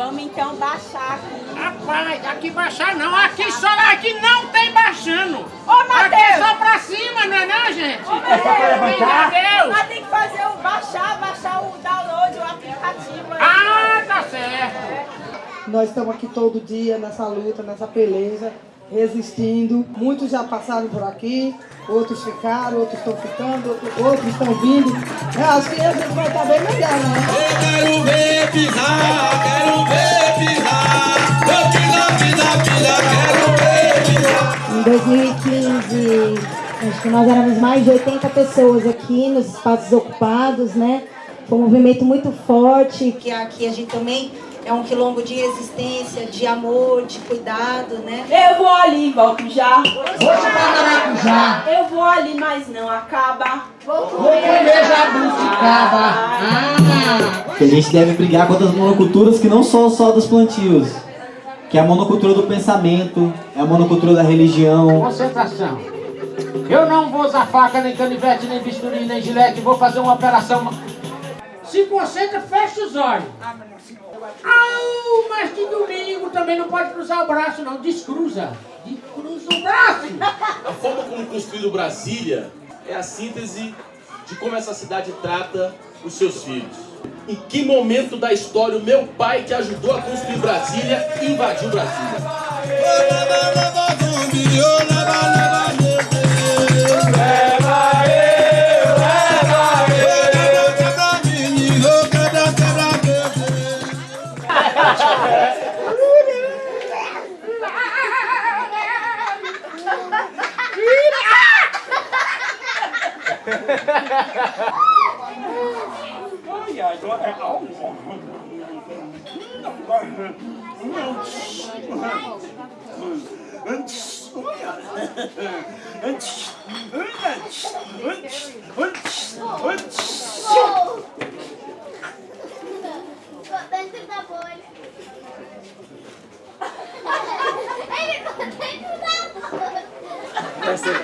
Vamos então baixar aqui. Rapaz, aqui baixar não, aqui só aqui não tem baixando. Ô, Matheus! Aqui é só pra cima, não é não, gente? Ô, Matheus! Deus! Mas tem que fazer o baixar, baixar o download, o aplicativo aí. Ah, tá certo. Nós estamos aqui todo dia nessa luta, nessa peleja, resistindo. Muitos já passaram por aqui, outros ficaram, outros estão ficando, outros, outros estão vindo. Eu acho que a gente vai estar bem melhor, né? Eu quero ver pisar, quero ver pisar. Eu pisa, pisa, pisa, quero ver pisar. Em 2015, acho que nós éramos mais de 80 pessoas aqui nos espaços ocupados, né? Foi um movimento muito forte, que aqui a gente também é um quilombo de resistência, de amor, de cuidado, né? Eu vou ali, volto já. Hoje pra Maracujá, Eu vou ali, mas não acaba. vou comer jabuticaba. Ah! que a gente deve brigar contra as monoculturas que não são só dos plantios, que é a monocultura do pensamento, é a monocultura da religião. Concentração. Eu não vou usar faca, nem canivete, nem bisturi, nem gilete. Vou fazer uma operação. Se concentra, fecha os olhos. Au, mas de domingo também não pode cruzar o braço, não. Descruza. Descruza o braço. A forma como construído Brasília é a síntese de como essa cidade trata os seus filhos. Em que momento da história o meu pai, que ajudou a construir Brasília, invadiu Brasília? Dentro da bolha. Ele tá dentro da bolha.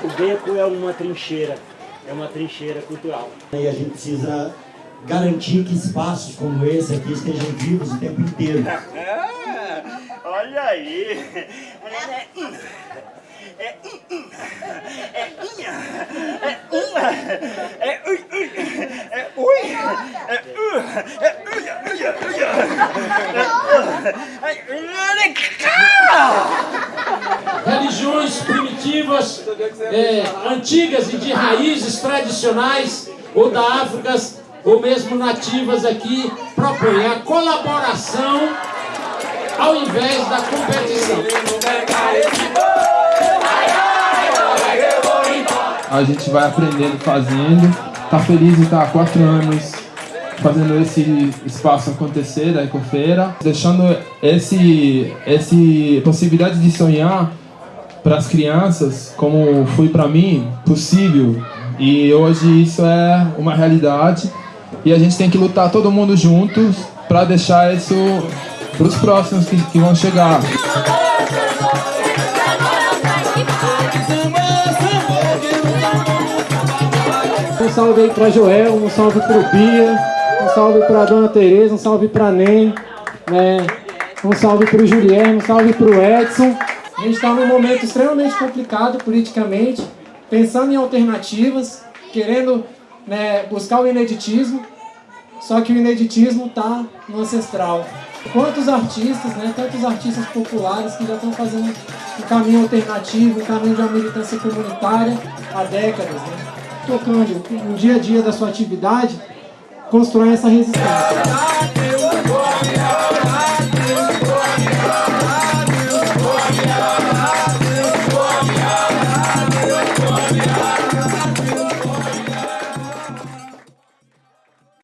O beco é uma trincheira, é uma trincheira cultural. E a gente precisa garantir que espaços como esse aqui estejam vivos o tempo inteiro. Olha aí! É inha, é inha, é uma, é ui, ui, é ui, é u, é uia, uia, uia, é cá! É, antigas e de raízes tradicionais, ou da África, ou mesmo nativas aqui, propõem a colaboração ao invés da competição. A gente vai aprendendo fazendo. Tá feliz de estar há quatro anos fazendo esse espaço acontecer da Ecofeira, deixando esse esse possibilidade de sonhar para as crianças, como foi para mim, possível. E hoje isso é uma realidade e a gente tem que lutar todo mundo juntos para deixar isso para os próximos que, que vão chegar. Um salve aí pra Joel, um salve pro Bia, um salve pra Dona Tereza, um salve pra Nem, né? um salve pro Juliano, um salve pro Edson. A gente está num momento extremamente complicado politicamente, pensando em alternativas, querendo né, buscar o ineditismo, só que o ineditismo está no ancestral. Quantos artistas, né, tantos artistas populares que já estão fazendo um caminho alternativo, um caminho de uma militância comunitária há décadas, né? tocando no dia a dia da sua atividade, constrói essa resistência.